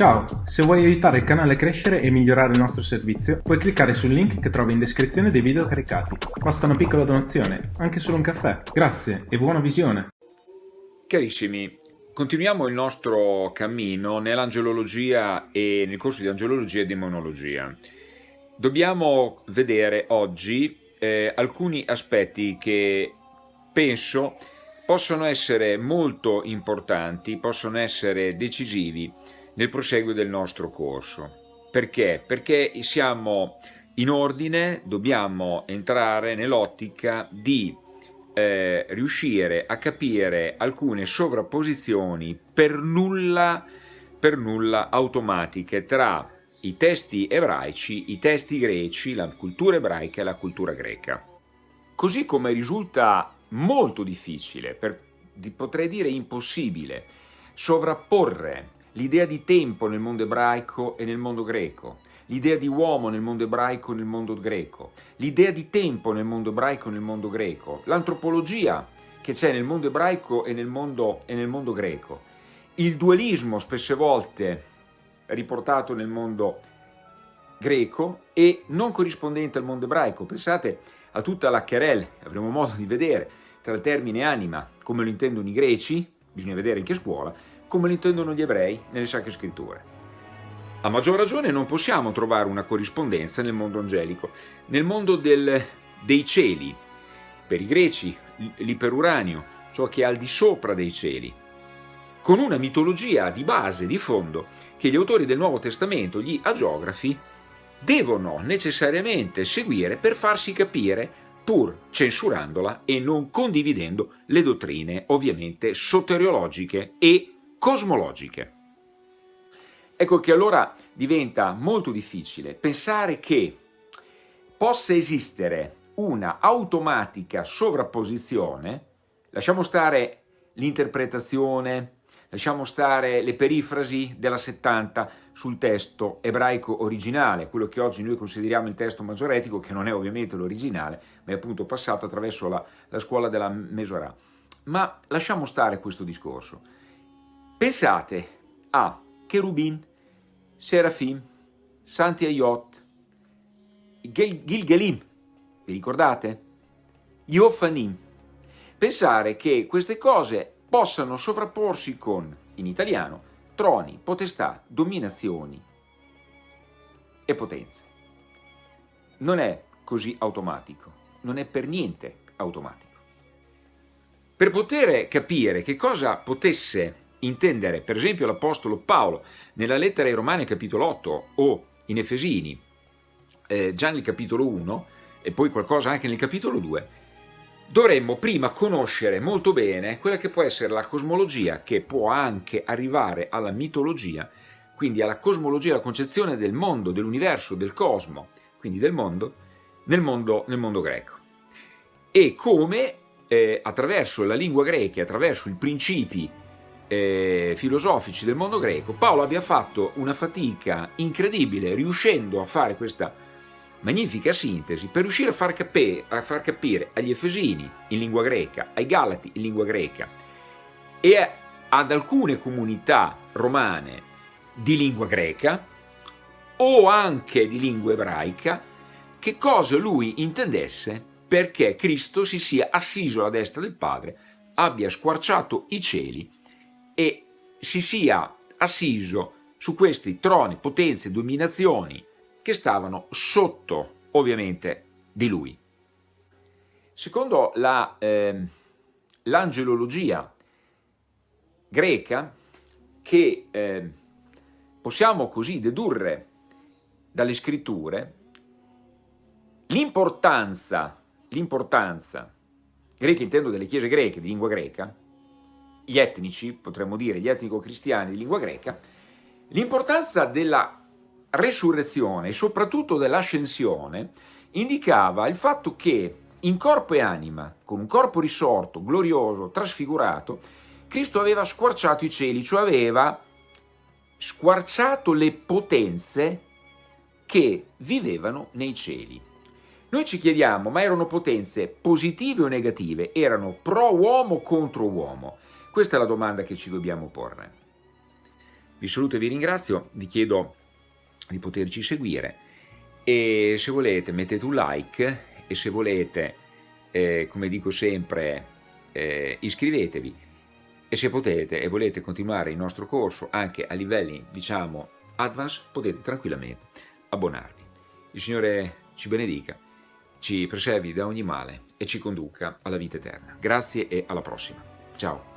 Ciao, se vuoi aiutare il canale a crescere e migliorare il nostro servizio, puoi cliccare sul link che trovi in descrizione dei video caricati. Basta una piccola donazione, anche solo un caffè. Grazie e buona visione! Carissimi, continuiamo il nostro cammino nell'angelologia e nel corso di angelologia e demonologia. Dobbiamo vedere oggi eh, alcuni aspetti che penso possono essere molto importanti, possono essere decisivi nel proseguo del nostro corso. Perché? Perché siamo in ordine, dobbiamo entrare nell'ottica di eh, riuscire a capire alcune sovrapposizioni per nulla, per nulla automatiche tra i testi ebraici, i testi greci, la cultura ebraica e la cultura greca. Così come risulta molto difficile, per, potrei dire impossibile, sovrapporre l'idea di tempo nel mondo ebraico e nel mondo greco, l'idea di uomo nel mondo ebraico e nel mondo greco, l'idea di tempo nel mondo ebraico e nel mondo greco, l'antropologia che c'è nel mondo ebraico e nel mondo, e nel mondo greco, il dualismo spesse volte riportato nel mondo greco e non corrispondente al mondo ebraico. Pensate a tutta la querel, avremo modo di vedere, tra il termine anima, come lo intendono i greci, bisogna vedere in che scuola, come lo intendono gli ebrei nelle Sacre Scritture. A maggior ragione non possiamo trovare una corrispondenza nel mondo angelico, nel mondo del, dei cieli, per i greci l'iperuranio, ciò che è al di sopra dei cieli, con una mitologia di base, di fondo, che gli autori del Nuovo Testamento, gli agiografi, devono necessariamente seguire per farsi capire pur censurandola e non condividendo le dottrine ovviamente soteriologiche e cosmologiche. Ecco che allora diventa molto difficile pensare che possa esistere una automatica sovrapposizione, lasciamo stare l'interpretazione, lasciamo stare le perifrasi della 70 sul testo ebraico originale, quello che oggi noi consideriamo il testo maggioretico, che non è ovviamente l'originale, ma è appunto passato attraverso la, la scuola della Mesorah. Ma lasciamo stare questo discorso. Pensate a Cherubin, Serafim, Santi Ayot, Gil Gilgelim, vi ricordate? Gli Ofanim. Pensare che queste cose possano sovrapporsi con, in italiano, troni, potestà, dominazioni e potenze. Non è così automatico, non è per niente automatico. Per poter capire che cosa potesse intendere per esempio l'Apostolo Paolo nella lettera ai Romani capitolo 8 o in Efesini eh, già nel capitolo 1 e poi qualcosa anche nel capitolo 2, dovremmo prima conoscere molto bene quella che può essere la cosmologia che può anche arrivare alla mitologia, quindi alla cosmologia, la concezione del mondo, dell'universo, del cosmo, quindi del mondo, nel mondo, nel mondo greco. E come eh, attraverso la lingua greca, attraverso i principi eh, filosofici del mondo greco, Paolo abbia fatto una fatica incredibile riuscendo a fare questa magnifica sintesi per riuscire a far, capire, a far capire agli Efesini in lingua greca, ai Galati in lingua greca e ad alcune comunità romane di lingua greca o anche di lingua ebraica che cosa lui intendesse perché Cristo si sia assiso alla destra del Padre, abbia squarciato i cieli e si sia assiso su questi troni, potenze, dominazioni che stavano sotto ovviamente di lui. Secondo l'angelologia la, eh, greca, che eh, possiamo così dedurre dalle scritture, l'importanza, l'importanza, greca intendo delle chiese greche, di lingua greca, gli etnici, potremmo dire gli etnico-cristiani di lingua greca, l'importanza della resurrezione e soprattutto dell'ascensione indicava il fatto che in corpo e anima, con un corpo risorto, glorioso, trasfigurato, Cristo aveva squarciato i cieli, cioè aveva squarciato le potenze che vivevano nei cieli. Noi ci chiediamo, ma erano potenze positive o negative? Erano pro uomo contro uomo? Questa è la domanda che ci dobbiamo porre. Vi saluto e vi ringrazio, vi chiedo di poterci seguire e se volete mettete un like e se volete, eh, come dico sempre, eh, iscrivetevi e se potete e volete continuare il nostro corso anche a livelli, diciamo, advanced, potete tranquillamente abbonarvi. Il Signore ci benedica, ci preservi da ogni male e ci conduca alla vita eterna. Grazie e alla prossima. Ciao.